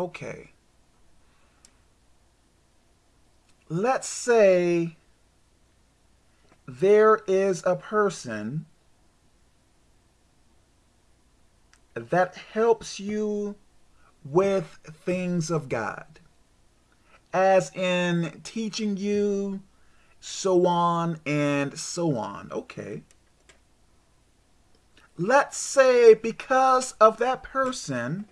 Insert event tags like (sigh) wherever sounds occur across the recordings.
Okay. Let's say there is a person that helps you with things of God, as in teaching you, so on and so on. Okay. Let's say because of that person,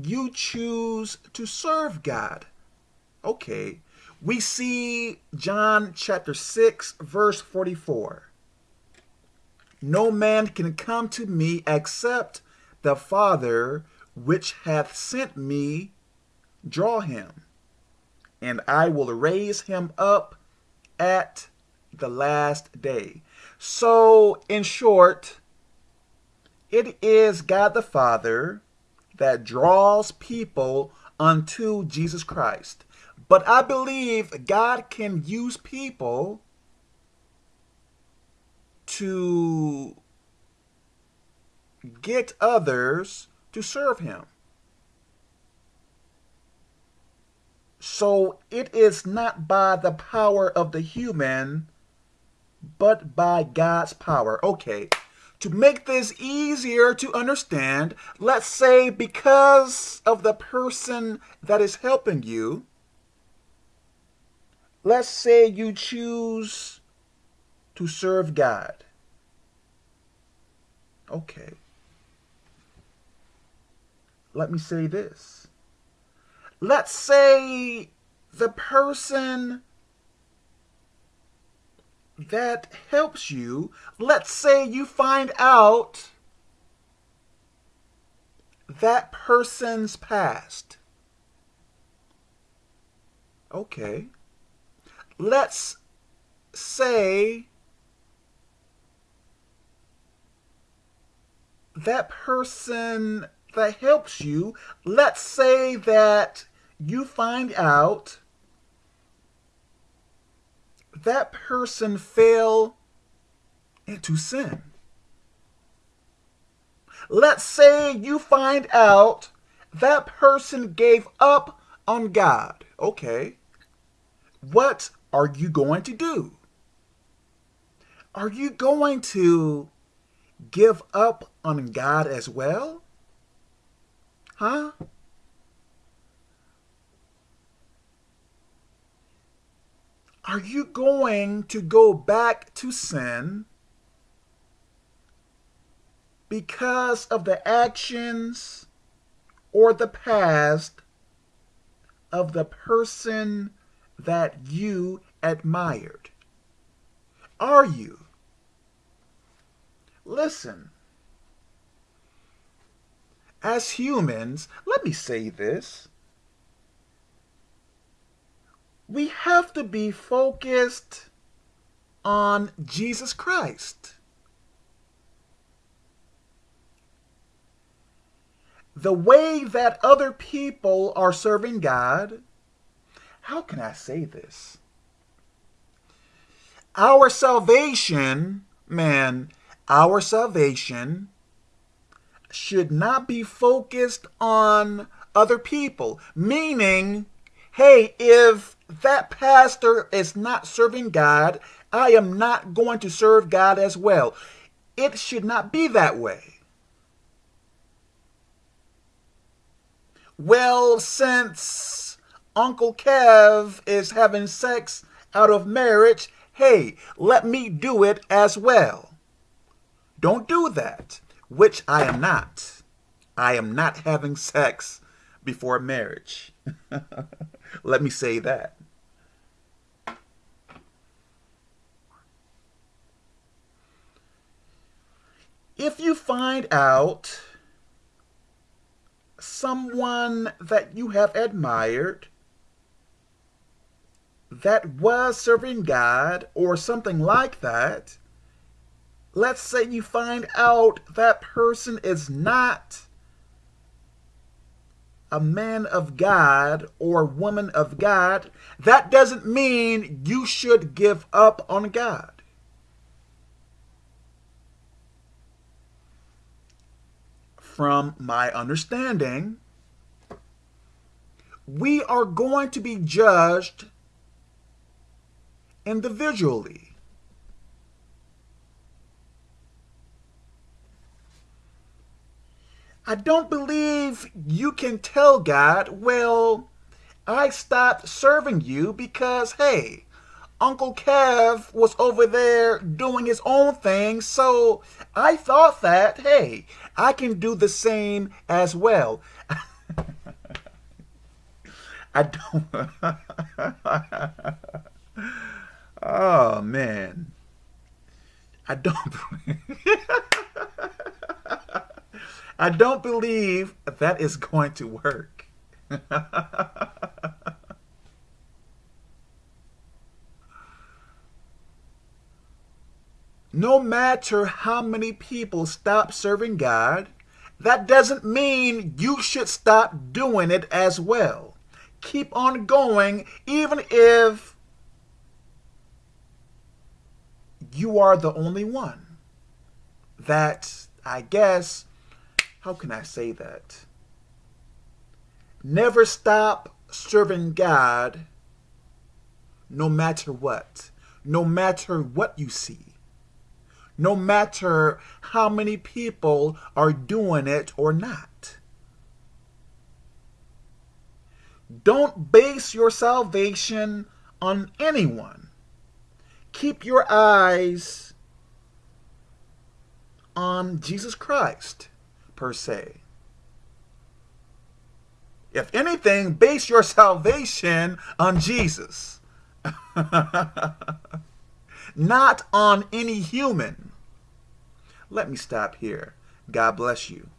you choose to serve God. Okay. We see John chapter 6, verse 44. No man can come to me except the Father which hath sent me draw him, and I will raise him up at the last day. So, in short, it is God the Father that draws people unto Jesus Christ. But I believe God can use people to get others to serve him. So it is not by the power of the human, but by God's power. Okay, to make this easier to understand, let's say because of the person that is helping you, let's say you choose to serve God. Okay. Let me say this. Let's say the person that helps you, let's say you find out that person's past. Okay. Let's say that person that helps you, let's say that you find out that person fell into sin. Let's say you find out that person gave up on God. Okay. What are you going to do? Are you going to give up on God as well? Huh? Are you going to go back to sin because of the actions or the past of the person that you admired? Are you? Listen. As humans, let me say this. We have to be focused on Jesus Christ. The way that other people are serving God, how can I say this? Our salvation, man, our salvation should not be focused on other people. Meaning, hey, if that pastor is not serving God, I am not going to serve God as well. It should not be that way. Well, since Uncle Kev is having sex out of marriage, hey, let me do it as well. Don't do that, which I am not. I am not having sex before marriage. (laughs) Let me say that. If you find out someone that you have admired that was serving God or something like that, let's say you find out that person is not a man of God or woman of God, that doesn't mean you should give up on God. From my understanding, we are going to be judged individually. I don't believe you can tell God, well, I stopped serving you because, hey, Uncle Kev was over there doing his own thing, so I thought that, hey, I can do the same as well. (laughs) I don't. (laughs) oh, man. I don't. (laughs) I don't believe that is going to work. No matter how many people stop serving God, that doesn't mean you should stop doing it as well. Keep on going, even if you are the only one. That, I guess, how can I say that? Never stop serving God no matter what. No matter what you see. No matter how many people are doing it or not. Don't base your salvation on anyone. Keep your eyes on Jesus Christ per se. If anything, base your salvation on Jesus. (laughs) Not on any human. Let me stop here. God bless you.